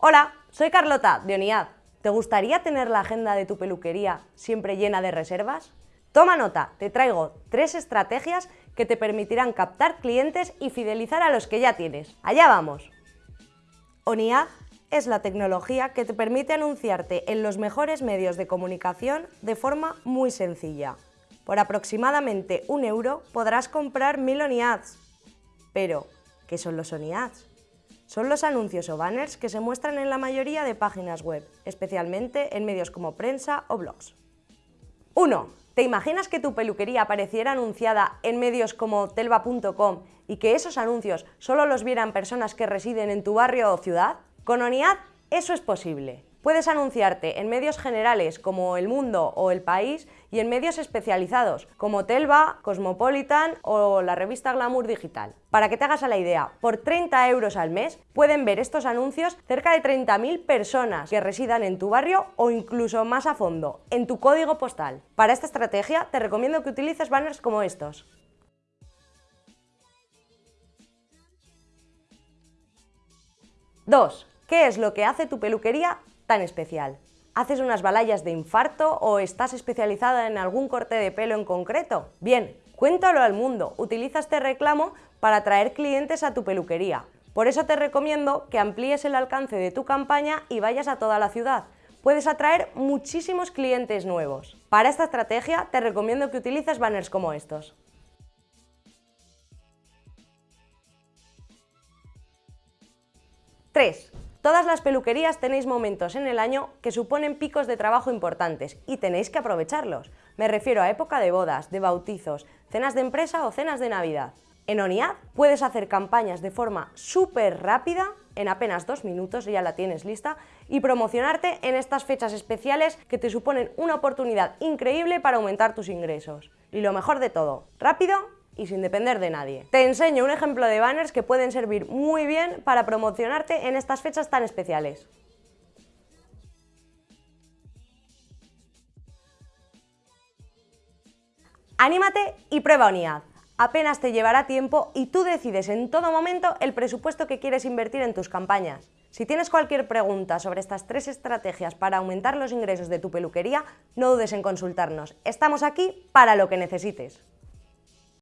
Hola, soy Carlota, de Oniad. ¿Te gustaría tener la agenda de tu peluquería siempre llena de reservas? Toma nota, te traigo tres estrategias que te permitirán captar clientes y fidelizar a los que ya tienes. ¡Allá vamos! ONIAD es la tecnología que te permite anunciarte en los mejores medios de comunicación de forma muy sencilla. Por aproximadamente un euro podrás comprar mil ONIADs. Pero, ¿qué son los ONIADs? Son los anuncios o banners que se muestran en la mayoría de páginas web, especialmente en medios como prensa o blogs. 1. ¿Te imaginas que tu peluquería apareciera anunciada en medios como telva.com y que esos anuncios solo los vieran personas que residen en tu barrio o ciudad? Con ONIAD eso es posible. Puedes anunciarte en medios generales como El Mundo o El País y en medios especializados como Telva, Cosmopolitan o la revista Glamour Digital. Para que te hagas a la idea, por 30 euros al mes pueden ver estos anuncios cerca de 30.000 personas que residan en tu barrio o incluso más a fondo, en tu código postal. Para esta estrategia te recomiendo que utilices banners como estos. 2. ¿Qué es lo que hace tu peluquería tan especial? ¿Haces unas balayas de infarto o estás especializada en algún corte de pelo en concreto? Bien, cuéntalo al mundo, utiliza este reclamo para atraer clientes a tu peluquería. Por eso te recomiendo que amplíes el alcance de tu campaña y vayas a toda la ciudad. Puedes atraer muchísimos clientes nuevos. Para esta estrategia te recomiendo que utilices banners como estos. 3. Todas las peluquerías tenéis momentos en el año que suponen picos de trabajo importantes y tenéis que aprovecharlos. Me refiero a época de bodas, de bautizos, cenas de empresa o cenas de Navidad. En ONIAD puedes hacer campañas de forma súper rápida, en apenas dos minutos ya la tienes lista, y promocionarte en estas fechas especiales que te suponen una oportunidad increíble para aumentar tus ingresos. Y lo mejor de todo, rápido y sin depender de nadie. Te enseño un ejemplo de banners que pueden servir muy bien para promocionarte en estas fechas tan especiales. Anímate y prueba ONIAD. Apenas te llevará tiempo y tú decides en todo momento el presupuesto que quieres invertir en tus campañas. Si tienes cualquier pregunta sobre estas tres estrategias para aumentar los ingresos de tu peluquería, no dudes en consultarnos. Estamos aquí para lo que necesites.